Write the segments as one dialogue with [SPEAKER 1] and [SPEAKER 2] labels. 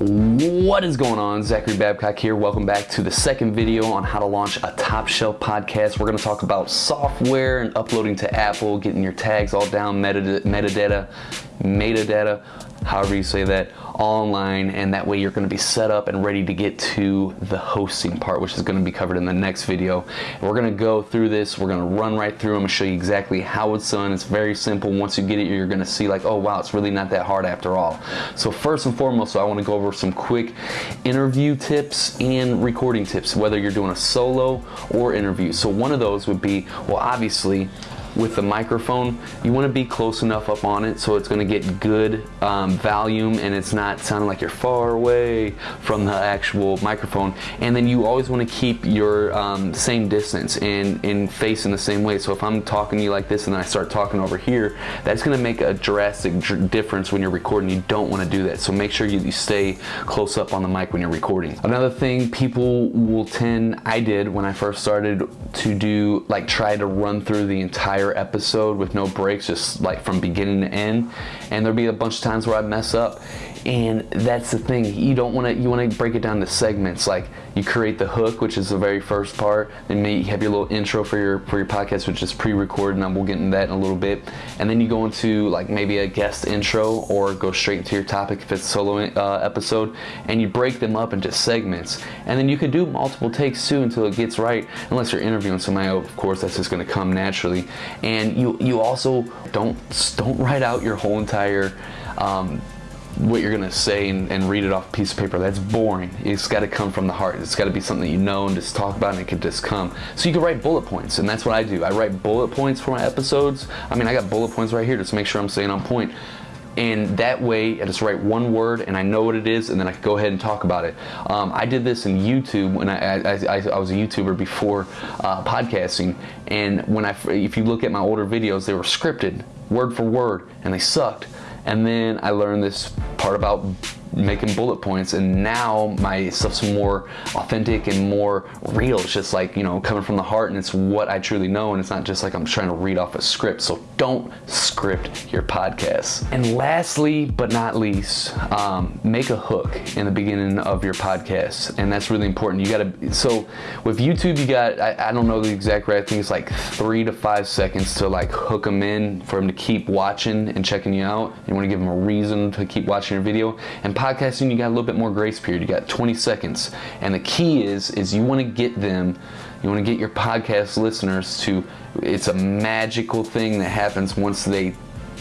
[SPEAKER 1] What is going on? Zachary Babcock here. Welcome back to the second video on how to launch a top shelf podcast. We're going to talk about software and uploading to Apple, getting your tags all down, metadata, metadata, however you say that, online, and that way you're going to be set up and ready to get to the hosting part, which is going to be covered in the next video. We're going to go through this. We're going to run right through. I'm going to show you exactly how it's done. It's very simple. Once you get it, you're going to see like, oh wow, it's really not that hard after all. So first and foremost, so I want to go over some quick interview tips and recording tips, whether you're doing a solo or interview. So one of those would be, well, obviously with the microphone, you want to be close enough up on it so it's going to get good um, volume and it's not sounding like you're far away from the actual microphone. And then you always want to keep your um, same distance and, and face in the same way. So if I'm talking to you like this and then I start talking over here, that's going to make a drastic difference when you're recording. You don't want to do that. So make sure you, you stay close up on the mic when you're recording. Another thing people will tend, I did when I first started to do, like try to run through the entire entire episode with no breaks, just like from beginning to end. And there'll be a bunch of times where I mess up and that's the thing you don't want to you want to break it down to segments like you create the hook which is the very first part then you have your little intro for your for your podcast which is pre-recorded and we'll get into that in a little bit. And then you go into like maybe a guest intro or go straight into your topic if it's solo uh, episode and you break them up into segments. And then you can do multiple takes too until it gets right unless you're interviewing somebody of course that's just going to come naturally. And you you also don't don't write out your whole entire um, what you're gonna say and, and, read it off a piece of paper. That's boring. It's got to come from the heart. It's got to be something that you know and just talk about, and it can just come. So you can write bullet points, and that's what I do. I write bullet points for my episodes. I mean, I got bullet points right here just to make sure I'm staying on point. And that way, I just write one word, and I know what it is, and then I can go ahead and talk about it. Um, I did this in YouTube when I, I, I, I was a YouTuber before uh, podcasting, and when I, if you look at my older videos, they were scripted, word for word, and they sucked. And then I learned this part about making bullet points and now my stuff's more authentic and more real. It's just like you know coming from the heart and it's what I truly know and it's not just like I'm trying to read off a script. So don't script your podcast. and lastly but not least um, make a hook in the beginning of your podcast and that's really important. You gotta so with YouTube you got I, I don't know the exact right I think it's like three to five seconds to like hook them in for them to keep watching and checking you out. You want to give them a reason to keep watching your video. And podcasting, you got a little bit more grace period. You got 20 seconds. And the key is, is you want to get them, you want to get your podcast listeners to, it's a magical thing that happens once they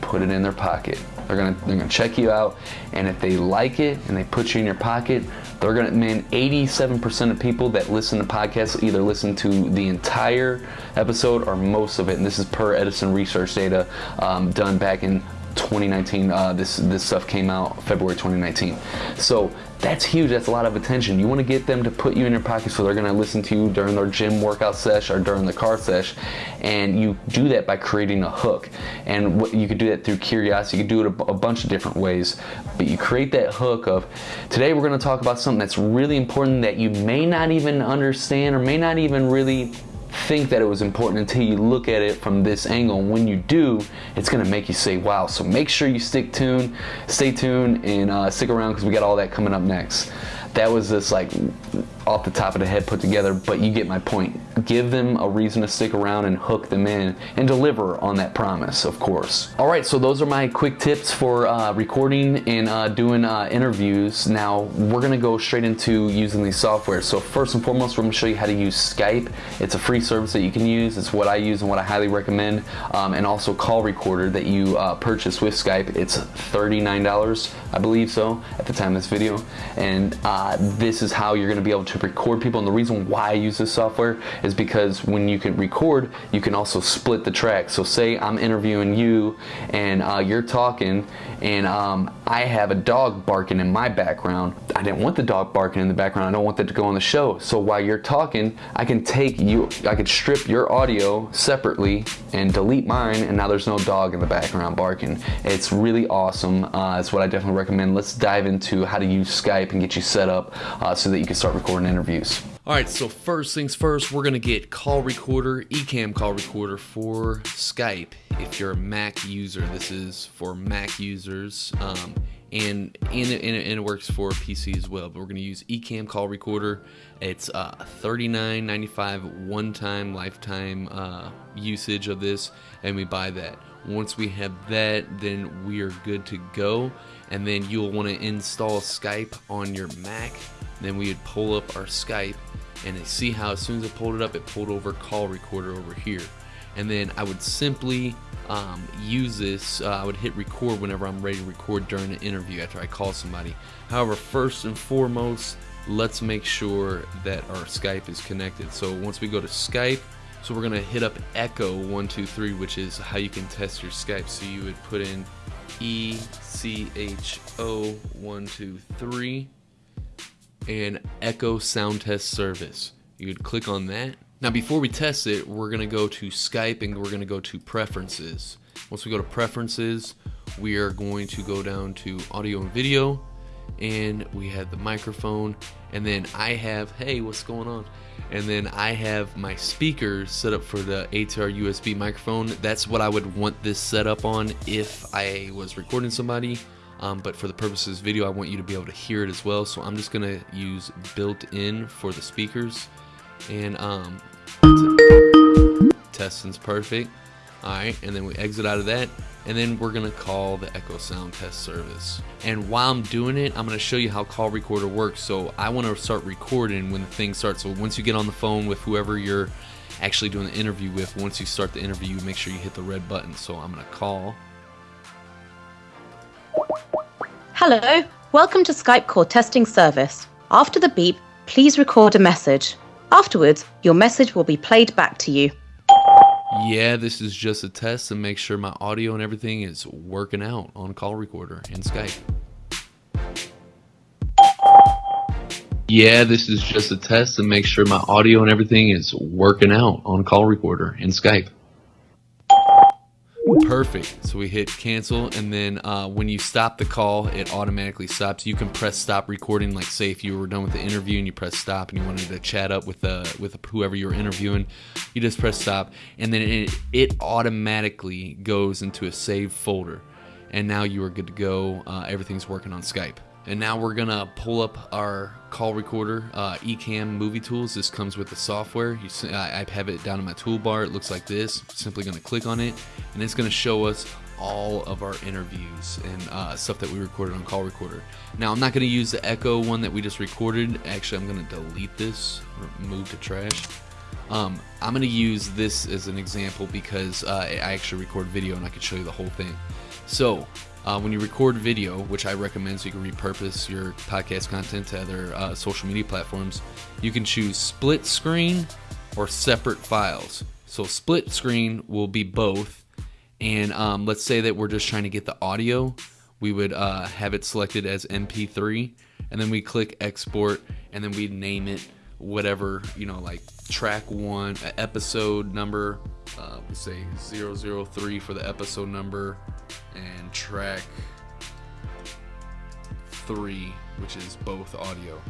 [SPEAKER 1] put it in their pocket. They're gonna they're gonna check you out, and if they like it and they put you in your pocket, they're gonna man 87% of people that listen to podcasts either listen to the entire episode or most of it. And this is per Edison research data um, done back in 2019. Uh, this this stuff came out February 2019. So that's huge. That's a lot of attention. You want to get them to put you in your pocket so they're going to listen to you during their gym workout sesh or during the car sesh. And you do that by creating a hook. And what, you could do that through curiosity. You could do it a, a bunch of different ways. But you create that hook of today we're going to talk about something that's really important that you may not even understand or may not even really think that it was important until you look at it from this angle. And when you do, it's gonna make you say, wow. So make sure you stick tuned, stay tuned and uh, stick around because we got all that coming up next. That was just like off the top of the head put together, but you get my point. Give them a reason to stick around and hook them in and deliver on that promise, of course. All right, so those are my quick tips for uh, recording and uh, doing uh, interviews. Now, we're gonna go straight into using these software. So first and foremost, we're gonna show you how to use Skype. It's a free service that you can use. It's what I use and what I highly recommend. Um, and also Call Recorder that you uh, purchase with Skype. It's $39, I believe so, at the time of this video. And uh, this is how you're gonna be able to to record people. And the reason why I use this software is because when you can record, you can also split the track. So say I'm interviewing you and uh, you're talking and um, I have a dog barking in my background. I didn't want the dog barking in the background. I don't want that to go on the show. So while you're talking, I can take you, I could strip your audio separately and delete mine and now there's no dog in the background barking. It's really awesome. Uh, it's what I definitely recommend. Let's dive into how to use Skype and get you set up uh, so that you can start recording interviews. All right, so first things first, we're gonna get call recorder, Ecamm call recorder for Skype. If you're a Mac user, this is for Mac users, um, and, and, and, it works for PC as well. But we're gonna use Ecamm call recorder. It's uh, $39.95 one-time lifetime uh, usage of this, and we buy that. Once we have that, then we are good to go. And then you'll want to install Skype on your Mac. Then we would pull up our Skype and see how as soon as it pulled it up, it pulled over call recorder over here. And then I would simply um, use this. Uh, I would hit record whenever I'm ready to record during an interview after I call somebody. However, first and foremost, let's make sure that our Skype is connected. So once we go to Skype, so we're gonna hit up Echo 123, which is how you can test your Skype. So you would put in E C H O 123 and Echo Sound Test Service. You would click on that. Now before we test it, we're gonna go to Skype and we're gonna go to Preferences. Once we go to Preferences, we are going to go down to Audio and Video and we have the microphone and then I have, hey, what's going on? And then I have my speakers set up for the ATR USB microphone. That's what I would want this set up on if I was recording somebody. Um, but for the purposes of this video, I want you to be able to hear it as well. So I'm just gonna use built-in for the speakers. And um, testing's perfect. All right, and then we exit out of that and then we're gonna call the Echo Sound Test Service. And while I'm doing it, I'm gonna show you how call recorder works. So I wanna start recording when the thing starts. So once you get on the phone with whoever you're actually doing the interview with, once you start the interview, make sure you hit the red button. So I'm gonna call.
[SPEAKER 2] Hello, welcome to Skype call testing service. After the beep, please record a message. Afterwards, your message will be played back to you
[SPEAKER 1] yeah, this is just a test to make sure my audio and everything is working out on call recorder and Skype. Yeah, this is just a test to make sure my audio and everything is working out on call recorder and Skype. Perfect. So we hit cancel, and then uh, when you stop the call, it automatically stops. You can press stop recording. Like say if you were done with the interview and you press stop and you wanted to chat up with the with whoever you were interviewing, you just press stop, and then it, it automatically goes into a save folder, and now you are good to go. Uh, everything's working on Skype. And now we're gonna pull up our call recorder, uh, Ecamm Movie Tools. This comes with the software. You, I have it down in my toolbar. It looks like this. Simply gonna click on it, and it's gonna show us all of our interviews and uh, stuff that we recorded on call recorder. Now I'm not gonna use the Echo one that we just recorded. Actually, I'm gonna delete this, move to trash. Um, I'm gonna use this as an example because uh, I actually record video and I can show you the whole thing. So uh, when you record video, which I recommend so you can repurpose your podcast content to other uh, social media platforms, you can choose split screen or separate files. So split screen will be both. And um, let's say that we're just trying to get the audio. We would uh, have it selected as MP3 and then we click export and then we name it whatever, you know, like track one, episode number, uh, we say 003 for the episode number, and track three, which is both audio.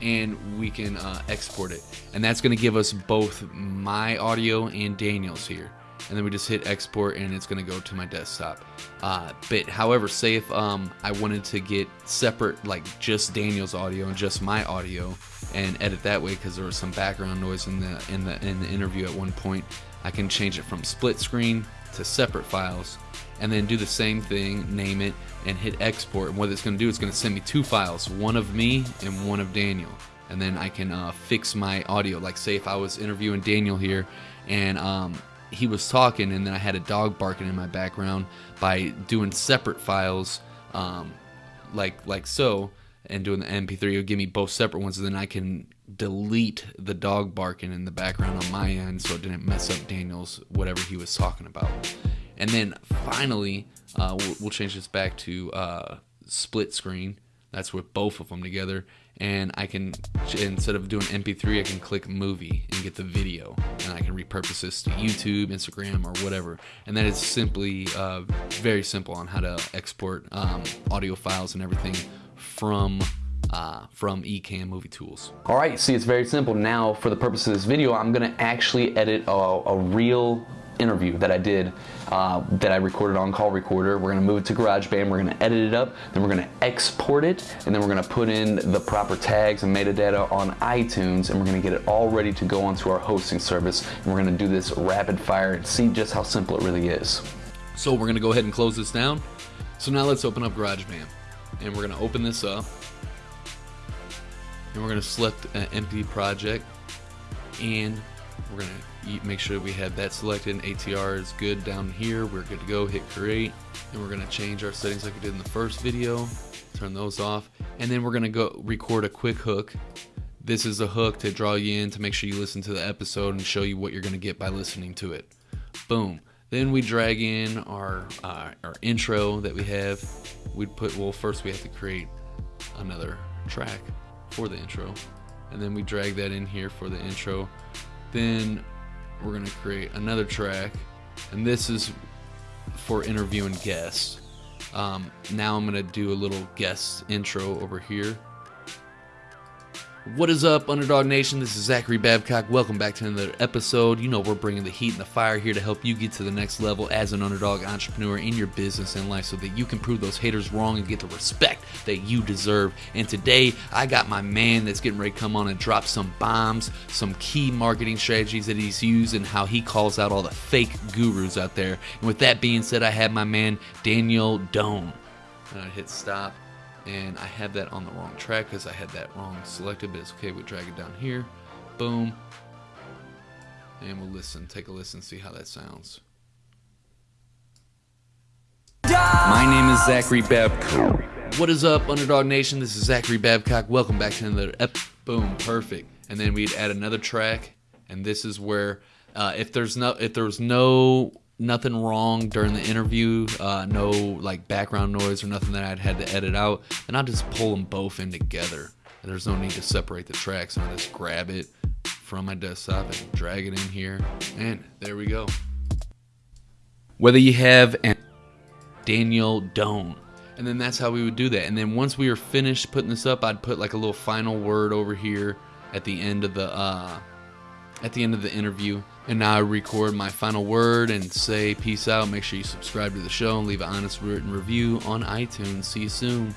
[SPEAKER 1] And we can uh, export it. And that's going to give us both my audio and Daniel's here. And then we just hit export and it's going to go to my desktop. Uh, but however, say if um, I wanted to get separate, like just Daniel's audio and just my audio, and edit that way because there was some background noise in the in the in the interview at one point. I can change it from split screen to separate files and then do the same thing, name it, and hit export. And what it's going to do, it's going to send me two files, one of me and one of Daniel. And then I can uh, fix my audio. Like say if I was interviewing Daniel here and um, he was talking and then I had a dog barking in my background by doing separate files um, like like so and doing the MP3, it'll give me both separate ones, and then I can delete the dog barking in the background on my end so it didn't mess up Daniel's whatever he was talking about. And then finally, uh, we'll, we'll, change this back to uh, split screen. That's with both of them together. And I can, instead of doing MP3, I can click movie and get the video. And I can repurpose this to YouTube, Instagram, or whatever. And that is simply uh, very simple on how to export um, audio files and everything from uh, from Ecamm Movie Tools.
[SPEAKER 3] All right, see, it's very simple. Now, for the purpose of this video, I'm gonna actually edit a, a real interview that I did uh, that I recorded on Call Recorder. We're gonna move it to GarageBand, we're gonna edit it up, then we're gonna export it, and then we're gonna put in the proper tags and metadata on iTunes, and we're gonna get it all ready to go onto our hosting service. And we're gonna do this rapid fire and see just how simple it really is.
[SPEAKER 1] So we're gonna go ahead and close this down. So now let's open up GarageBand. And we're gonna open this up. And we're gonna select an empty project. And we're gonna make sure we have that selected. ATR is good down here. We're good to go. Hit create. And we're gonna change our settings like we did in the first video. Turn those off. And then we're gonna go record a quick hook. This is a hook to draw you in to make sure you listen to the episode and show you what you're gonna get by listening to it. Boom. Then we drag in our uh, our intro that we have. We'd put well first we have to create another track for the intro, and then we drag that in here for the intro. Then we're gonna create another track, and this is for interviewing guests. Um, now I'm gonna do a little guest intro over here. What is up, Underdog Nation? This is Zachary Babcock. Welcome back to another episode. You know, we're bringing the heat and the fire here to help you get to the next level as an underdog entrepreneur in your business and life so that you can prove those haters wrong and get the respect that you deserve. And today, I got my man that's getting ready to come on and drop some bombs, some key marketing strategies that he's used, and how he calls out all the fake gurus out there. And with that being said, I have my man, Daniel Doan. I uh, hit stop and I had that on the wrong track because I had that wrong selected, but it's okay. We drag it down here, boom, and we'll listen. Take a listen, see how that sounds. My name is Zachary Babcock. What is up, Underdog Nation? This is Zachary Babcock. Welcome back to another ep. Boom, perfect. And then we'd add another track, and this is where uh, if there's no if there's no nothing wrong during the interview, uh, no like background noise or nothing that I'd had to edit out, and I'll just pull them both in together. And there's no need to separate the tracks. I'll just grab it from my desktop and drag it in here, and there we go. Whether you have an Daniel Doan, and then that's how we would do that. And then once we were finished putting this up, I'd put like a little final word over here at the end of the uh, at the end of the interview. And now I record my final word and say peace out. Make sure you subscribe to the show and leave an honest written review on iTunes. See you soon.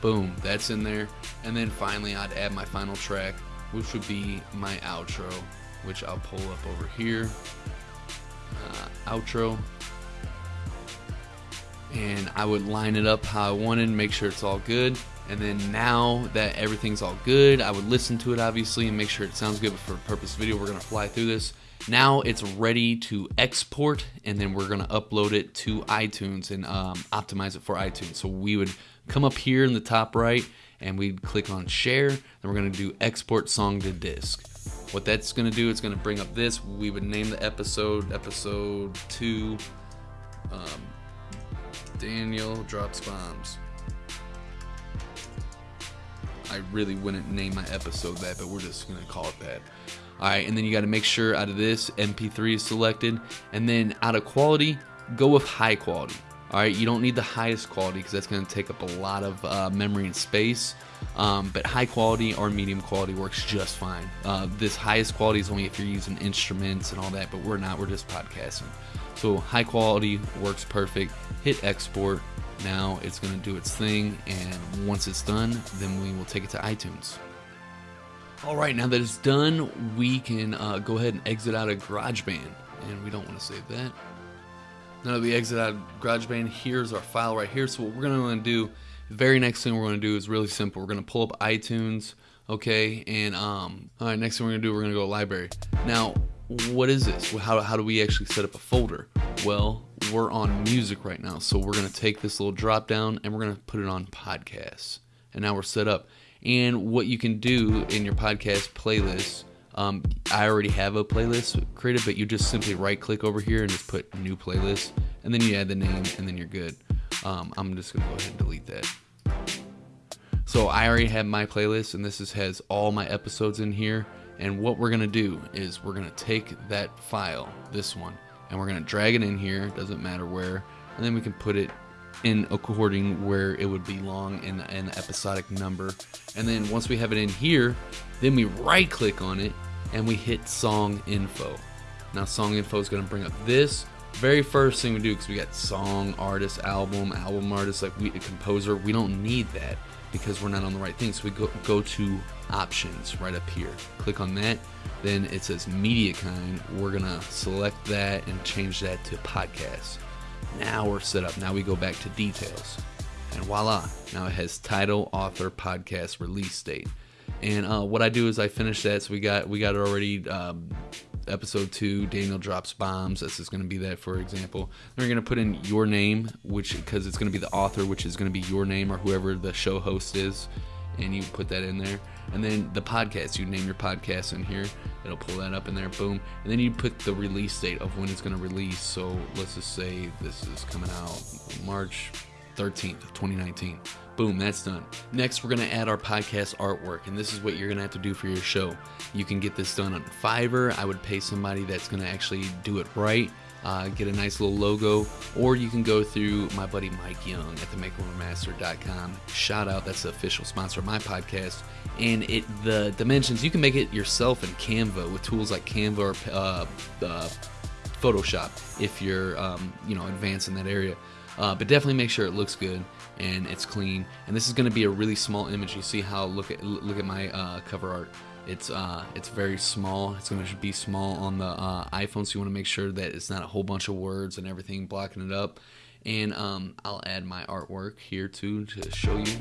[SPEAKER 1] Boom, that's in there. And then finally, I'd add my final track, which would be my outro, which I'll pull up over here. Uh, outro. And I would line it up how I wanted, make sure it's all good. And then now that everything's all good, I would listen to it obviously and make sure it sounds good. But for a purpose video, we're gonna fly through this. Now it's ready to export, and then we're gonna upload it to iTunes and um, optimize it for iTunes. So we would come up here in the top right, and we'd click on share. Then we're gonna do export song to disk. What that's gonna do, it's gonna bring up this. We would name the episode episode two. Um, Daniel drops bombs. I really wouldn't name my episode that, but we're just gonna call it that. All right, and then you got to make sure out of this MP3 is selected, and then out of quality, go with high quality. All right, you don't need the highest quality because that's going to take up a lot of uh, memory and space. Um, but high quality or medium quality works just fine. Uh, this highest quality is only if you're using instruments and all that, but we're not. We're just podcasting. So high quality works perfect. Hit export. Now it's going to do its thing, and once it's done, then we will take it to iTunes. All right, now that it's done, we can uh, go ahead and exit out of GarageBand, and we don't want to save that. Now that we exit out of GarageBand, here's our file right here. So what we're going to do, very next thing we're going to do is really simple. We're going to pull up iTunes, okay, and um, all right, next thing we're going to do, we're going to go library. Now, what is this? How, how do we actually set up a folder? Well, we're on music right now, so we're going to take this little drop down and we're going to put it on podcasts. And now we're set up. And what you can do in your podcast playlist, um, I already have a playlist created, but you just simply right click over here and just put new playlist, and then you add the name, and then you're good. Um, I'm just gonna go ahead and delete that. So I already have my playlist, and this is, has all my episodes in here. And what we're gonna do is we're gonna take that file, this one, and we're gonna drag it in here. Doesn't matter where, and then we can put it in according where it would belong in an episodic number. And then once we have it in here, then we right click on it and we hit song info. Now song info is going to bring up this very first thing we do because we got song, artist, album, album artist, like we a composer. We don't need that because we're not on the right thing. So we go go to options right up here. Click on that. Then it says media kind. We're gonna select that and change that to podcast. Now we're set up. Now we go back to details. And voila, now it has title, author, podcast, release date. And uh, what I do is I finish that. So we got we got it already. Um, episode two, Daniel drops bombs. This is going to be that, for example. Then we're going to put in your name, which because it's going to be the author, which is going to be your name or whoever the show host is, and you put that in there. And then the podcast, you name your podcast in here. It'll pull that up in there, boom. And then you put the release date of when it's going to release. So let's just say this is coming out March 13th, 2019. Boom, that's done. Next, we're going to add our podcast artwork, and this is what you're going to have to do for your show. You can get this done on Fiverr. I would pay somebody that's going to actually do it right. Uh, get a nice little logo, or you can go through my buddy Mike Young at themakeovermaster.com. Shout out, that's the official sponsor of my podcast. And it the dimensions you can make it yourself in Canva with tools like Canva or uh, uh, Photoshop if you're um, you know advanced in that area. Uh, but definitely make sure it looks good and it's clean. And this is going to be a really small image. You see how look at look at my uh, cover art. It's uh, it's very small. It's going to be small on the uh, iPhone, so you want to make sure that it's not a whole bunch of words and everything blocking it up. And um, I'll add my artwork here too to show you.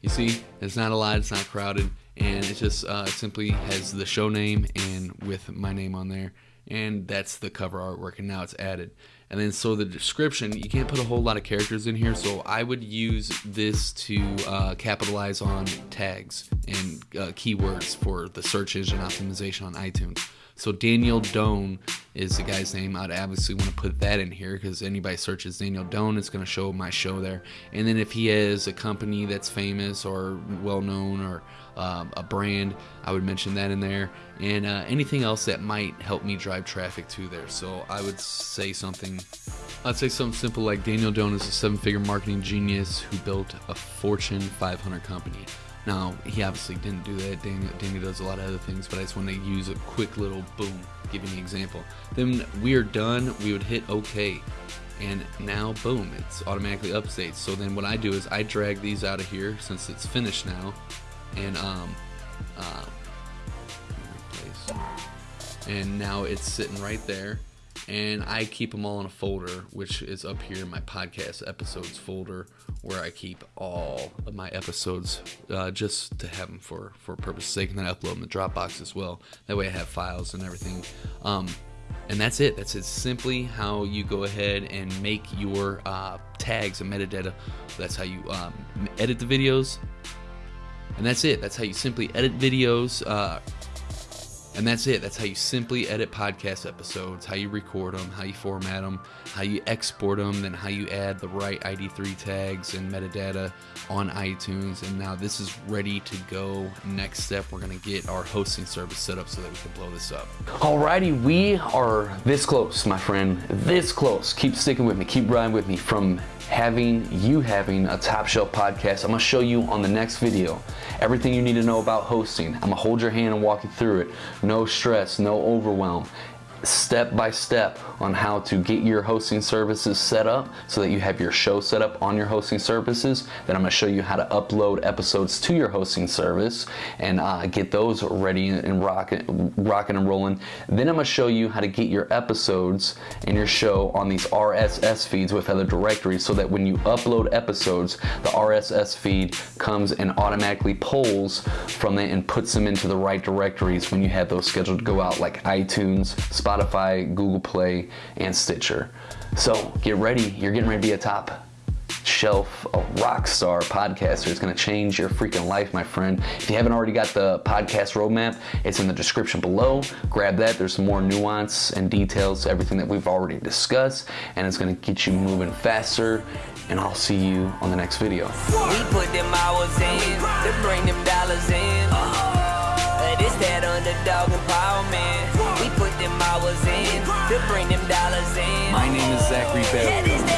[SPEAKER 1] You see, it's not a lot. It's not crowded, and it just uh, simply has the show name and with my name on there, and that's the cover artwork. And now it's added. And then so the description, you can't put a whole lot of characters in here. So I would use this to uh, capitalize on tags and uh, keywords for the search engine optimization on iTunes. So Daniel Doan is the guy's name. I'd obviously want to put that in here because anybody searches Daniel Doan, it's going to show my show there. And then if he has a company that's famous or well known or um, a brand, I would mention that in there. And uh, anything else that might help me drive traffic to there. So I would say something. I'd say something simple like Daniel Doan is a seven-figure marketing genius who built a Fortune 500 company. Now, he obviously didn't do that. Daniel, does a lot of other things, but I just want to use a quick little boom, giving an example. Then we are done. We would hit OK. And now, boom, it's automatically updates. So then what I do is I drag these out of here since it's finished now. And, um, uh, and now it's sitting right there and I keep them all in a folder, which is up here in my podcast episodes folder, where I keep all of my episodes uh, just to have them for for purpose sake, and then I upload them to Dropbox as well. That way, I have files and everything. Um, and that's it. That's it. Simply how you go ahead and make your uh, tags and metadata. That's how you um, edit the videos. And that's it. That's how you simply edit videos. Uh, and that's it. That's how you simply edit podcast episodes, how you record them, how you format them, how you export them, then how you add the right ID3 tags and metadata on iTunes. And now this is ready to go. Next step, we're going to get our hosting service set up so that we can blow this up.
[SPEAKER 4] Alrighty, we are this close, my friend. This close. Keep sticking with me. Keep riding with me from having you having a top shelf podcast. I'm gonna show you on the next video everything you need to know about hosting. I'm gonna hold your hand and walk you through it. No stress, no overwhelm step by step on how to get your hosting services set up so that you have your show set up on your hosting services. Then I'm going to show you how to upload episodes to your hosting service and uh, get those ready and rocking, rocking and rolling. Then I'm going to show you how to get your episodes and your show on these RSS feeds with other directories so that when you upload episodes, the RSS feed comes and automatically pulls from it and puts them into the right directories when you have those scheduled to go out like iTunes, Spotify, Spotify, Google Play, and Stitcher. So get ready. You're getting ready to be a top shelf, a rock star podcaster. It's going to change your freaking life, my friend. If you haven't already got the podcast roadmap, it's in the description below. Grab that. There's some more nuance and details, everything that we've already discussed, and it's going to get you moving faster. And I'll see you on the next video. We put them hours in to bring them dollars in. Uh, this that underdog empowerment bring them dollars in. My name is Zachary Bell.